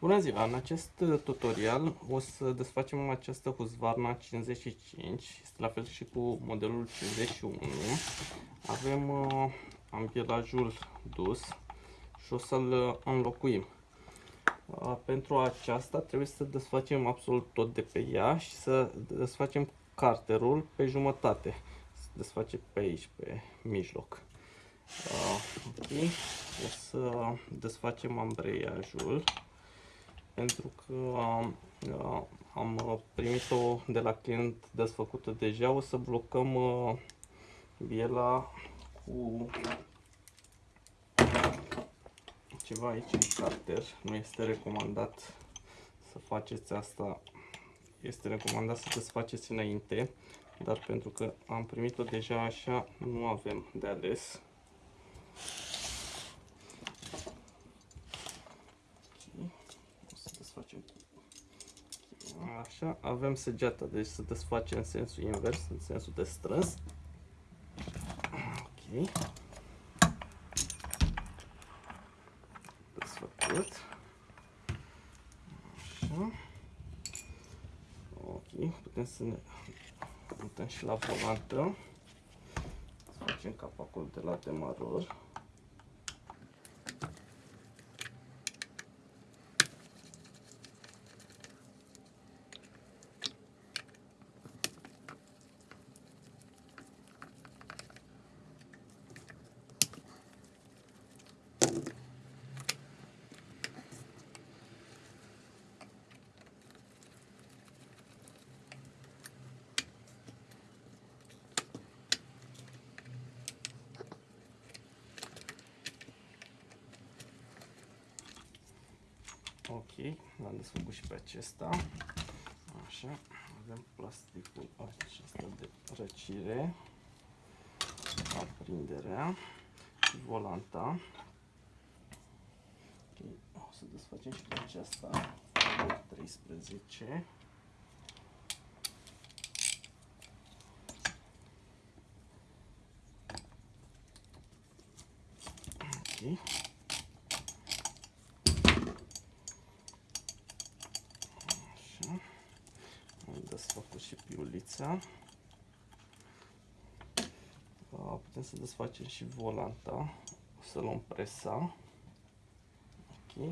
Bună ziua! În acest tutorial o să desfacem această Husqvarna 55, este la fel și cu modelul 51. Avem uh, ambielajul dus și o să-l înlocuim. Uh, pentru aceasta trebuie să desfacem absolut tot de pe ea și să desfacem carterul pe jumătate. Se desface pe aici, pe mijloc. Uh, ok, o să desfacem ambreiajul pentru că am, am primit-o de la client desfăcută deja. O să blocăm uh, biela cu ceva aici în carter. Nu este recomandat să faceți asta. Este recomandat să desfaceți înainte, dar pentru că am primit-o deja așa, nu avem de ales. Așa, avem săgeata, deci se desface în sensul invers, în sensul de strâns. Ok. Desfăcut. Așa. Ok, putem să ne mutăm și la volantă. Să facem capacul de la demaror. Ok, l-am desfăcut și pe acesta. Așa, avem plasticul acesta de răcire, aprinderea și volanta. Ok, o să desfacem și pe aceasta de 13. Ok. Desfăcut și piulița. Putem să desfacem și volanta. O să luăm presa. Ok.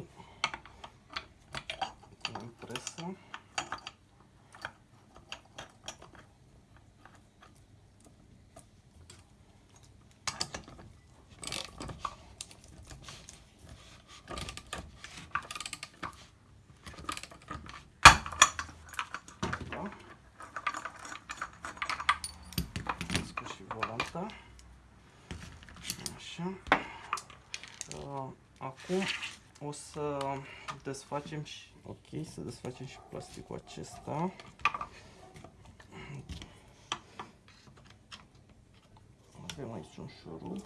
Luăm presa. asta. Așa. Uh, acum o să desfacem și, ok, să desfacem și plasticul acesta. Avem aici un șurub.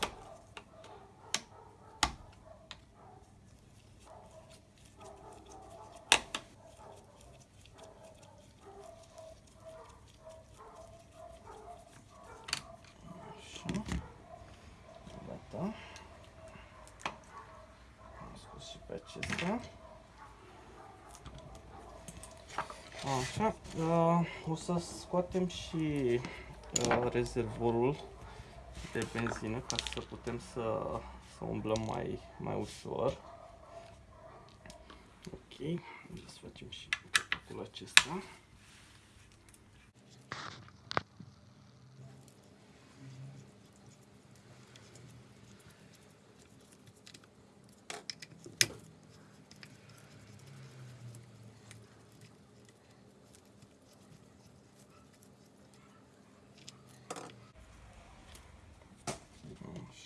pe acesta. Așa, uh, o să scoatem și uh, rezervorul de benzină ca să putem să, să umblăm mai, mai ușor. Ok, să facem și capacul acesta.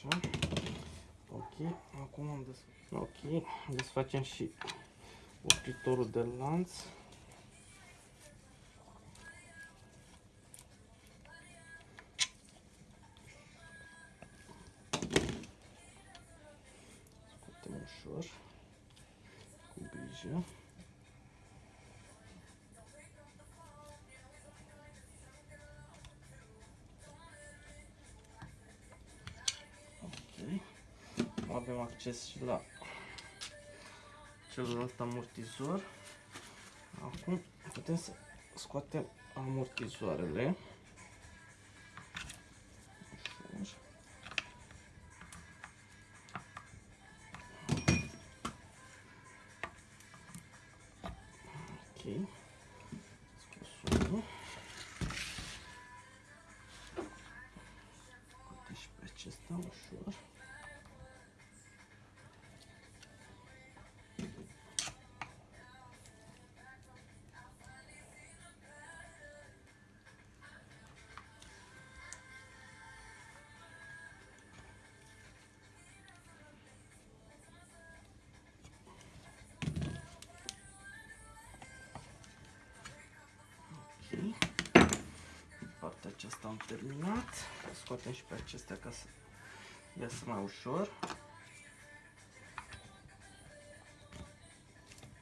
Așa. Ok, acum am des... Ok, desfacem și opritorul de lanț. Scoatem ușor, cu grijă. Avem acces și la celălalt amortizor. Acum putem să scoatem amortizoarele. Ușor. Ok. Partea aceasta am terminat. Scoatem și pe acestea ca să iasă mai ușor.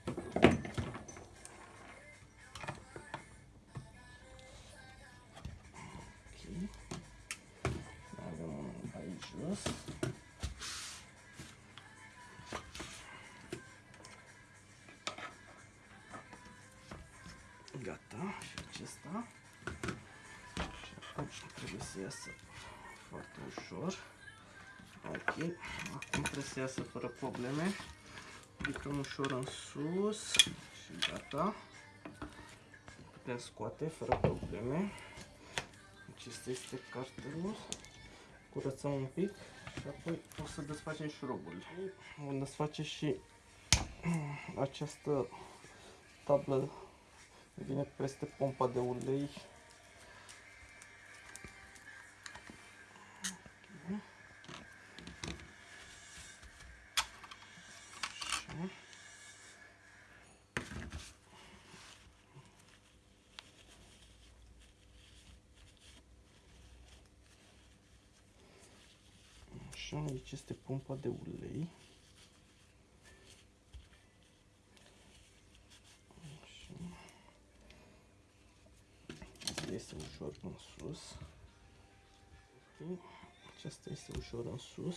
Ok. Mai avem unul aici jos. Să iasă foarte ușor. Ok, acum trebuie să iasă fără probleme. Ridicăm ușor în sus și gata. Putem scoate fără probleme. Acesta este cartelul. Curățăm un pic și apoi o să desfacem șuruburile. Vom desface și această tablă vine peste pompa de ulei. Așa, aici este pompa de ulei. Așa. Este ușor în sus. Ok. Aceasta este ușor în sus.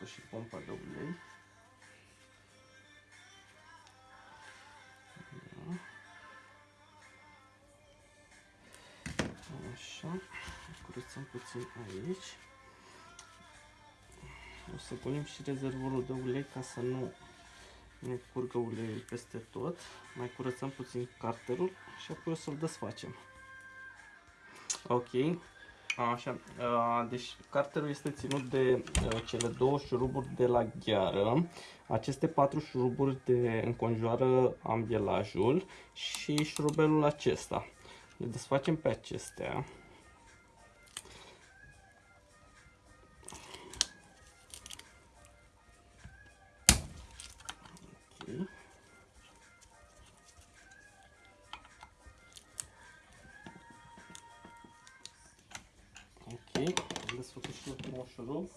Am scos și pompa de ulei. Da. Așa. Curățăm puțin aici. O să golim și rezervorul de ulei ca să nu ne curgă uleiul peste tot. Mai curățăm puțin carterul și apoi o să-l desfacem. Ok. Așa, uh, deci carterul este ținut de uh, cele două șuruburi de la gheară. Aceste patru șuruburi de înconjoară ambielajul și șurubelul acesta. Le desfacem pe acestea. Șurub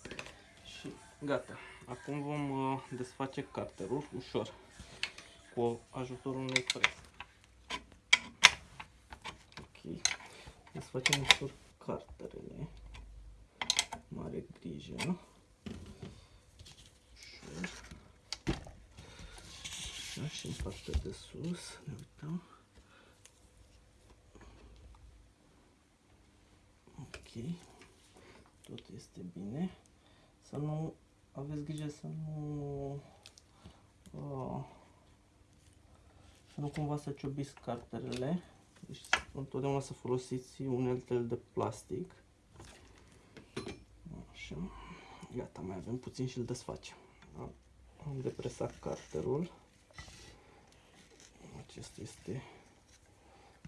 și gata. Acum vom uh, desface carterul ușor cu ajutorul unei freze. Ok, desfacem ușor carterele. Mare grijă. Ușor. Așa și în partea de sus, ne uităm. Ok, tot este bine. Să nu aveți grijă să nu uh, să nu cumva să ciobiți carterele. Deci întotdeauna să folosiți uneltele de plastic. Așa. Gata, mai avem puțin și îl desfacem. Da? Am depresat carterul. Acesta este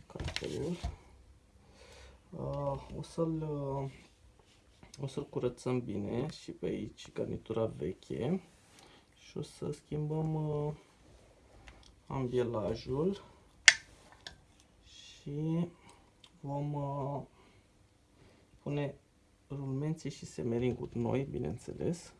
carterul. Uh, o să-l uh, O să-l curățăm bine și pe aici garnitura veche și o să schimbăm uh, ambielajul și vom uh, pune rulmenții și semeringuri noi, bineînțeles.